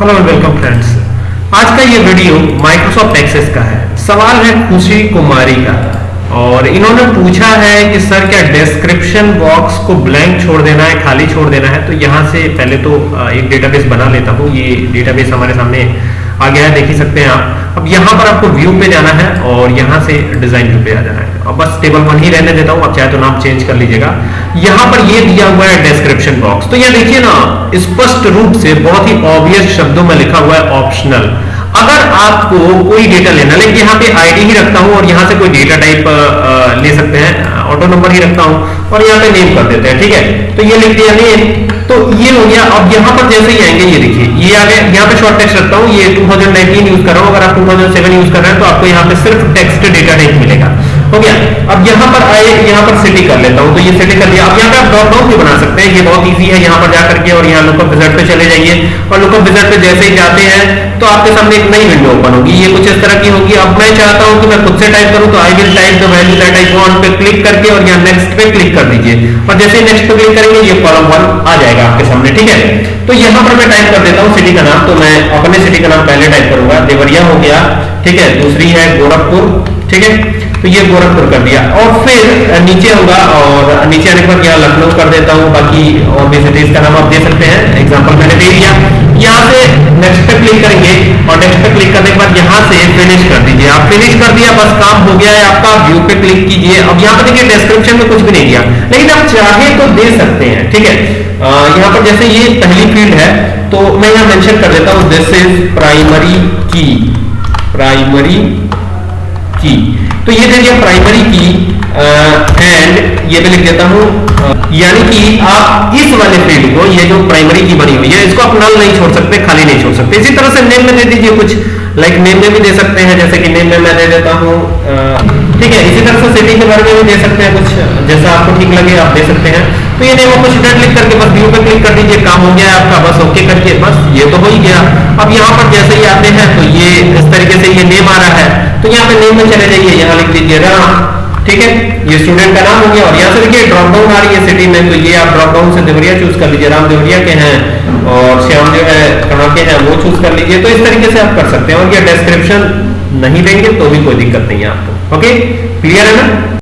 Hello welcome friends आज का ये वीडियो माइक्रोसॉफ्ट एक्सेस का है। सवाल है खुशी कुमारी का। और इन्होंने पूछा है कि, सर, क्या डिस्क्रिप्शन बॉक्स को ब्लैंक छोड़ देना है, खाली छोड़ देना है? तो यहाँ से पहले तो एक डेटाबेस बना लेता हूँ। ये डेटाबेस हमारे सामने आ गया है, देख ही सकते हैं आप। अब यहाँ पर आपको व्यू पे जाना है और यहाँ से डिज़ाइन व्यू पे आ जाना है। अब बस टेबल वन ही रहने देता हूँ। आप चाहे तो नाम चेंज कर लीजिएगा। यहाँ पर ये दिया हुआ है डिस्क्रिप्शन बॉक्स तो यहाँ देखिए ना, स्पष्ट रूप से बहुत ही ऑब्वियस शब्दों में लिखा हुआ है ऑप्शनल अगर आपको कोई डेटा लेना लेकिन यहाँ पे आईडी ही रखता हूँ और यहाँ से कोई डेटा टाइप ले सकते हैं ऑटो नंबर ही रखता हूँ और यहाँ पे नेम कर देते हैं, ठीक है? तो ये लिख दिया नेम तो ये हो गया, अब यहाँ पर जैसे ही आएँगे, ये देखिए, ये आ गया, यहाँ पे शॉर्ट टेक्स्ट रखता हूँ, ये 2019 यूज़ कर रहा हूँ, अगर आप 2007 यूज़ कर रहे हैं तो आपको यहाँ पे सिर्फ़ टेक्स्ट डेटा टाइप मिलेगा। हो गया। अब यहाँ पर आए, यहाँ पर सिटी कर लेता हूँ। तो ये सिटी कर दिया। अब यहाँ पे आप ड्रॉप डाउन भी बना सकते हैं। ये बहुत ईजी है यहाँ पर जाकर के और यहाँ लुकअप विजट पे चले जाइए। और लुकअप विजट पे जैसे ही जाते हैं तो आपके सामने एक नई विंडो ओपन होगी। ये कुछ इस तरह की होगी। अब मैं चाहता हूँ कि मैं खुद से टाइप करूँ तो I will type the value that I want पे क्लिक करके और यहाँ नेक्स्ट पे क्लिक कर दीजिए। और जैसे ही नेक्स्ट पे क्लिक करेंगे, ये कॉलम वन आ जाएगा आपके सामने, ठीक है? तो यहाँ पर मैं टाइप कर देता हूँ सिटी का नाम। तो मैं अपने सिटी का नाम पहले टाइप करूँगा। देवरिया हो गया, ठीक है? दूसरी है गोरखपुर, ठीक है? तो ये गोरखपुर कर दिया। और फिर नीचे होगा और नीचे आने बाद यहाँ लखनऊ कर देता हूँ। बाकी, और भी सिटीज़ का नाम आप दे सकते हैं। एग्जांपल मैंने दे दिया। यहाँ से नेक्स्ट पे क्लिक करेंगे और नेक्स्ट पे क्लिक करने के बाद यहाँ से फिनिश कर दीजिए। आप फिनिश कर दिया, बस काम हो गया है आपका। व्यू पे क्लिक कीजिए। अब यहाँ पे देखिए डिस्क्रिप्शन में कुछ भी नहीं दिया। लेकिन आप चाहे तो दे सकते हैं, ठीक है? यहाँ पर जैसे ये पहली फ़ील्ड है तो मैं यहाँ मेंशन कर देता हूँ। This is primary key primary key तो ये दे दिया प्राइमरी की एंड ये भी लिख देता हूँ यानी कि आप इस वाले फ़ील्ड को, ये जो प्राइमरी की बनी हुई है, इसको आप नल नहीं छोड़ सकते, खाली नहीं छोड़ सकते। इसी तरह से नेम में दे दीजिए कुछ लाइक like नेम में भी दे सकते हैं, जैसे कि नेम में मैं दे देता हूँ ठीक है, इसी तरह से सिटी के बारे में भी दे सकते हैं कुछ, जैसा आपको ठीक लगे, आप दे सकते हैं। तो ये नेम ऑफ़ स्टूडेंट लिख करके बस व्यू पे क्लिक कर दीजिए, काम हो गया आपका, बस ओके करके बस ये तो हो ही गया। अब यहाँ पर जैसे ही आते हैं तो ये इस तरीके से ये नेम आ रहा है। तो यहाँ पे नेम में चले जाइए यहाँ लिख दीजिए राम, ठीक है? ये स्टूडेंट का नाम हो गया और यहाँ से देखिए ड्रॉप डाउन आ रही है सिटी में तो ये आप ड्रॉप डाउन से देवरिया चूज़ कर लीजिए, राम देवरिया के हैं और श्याम जो है कहाँ के हैं, वो चूज़ कर लीजिए तो इस तरीके से आप कर सकते हैं और ये डिस्क्रिप्शन नहीं देंगे तो भी कोई दिक्कत नहीं है आपको। ओके क्लियर है ना?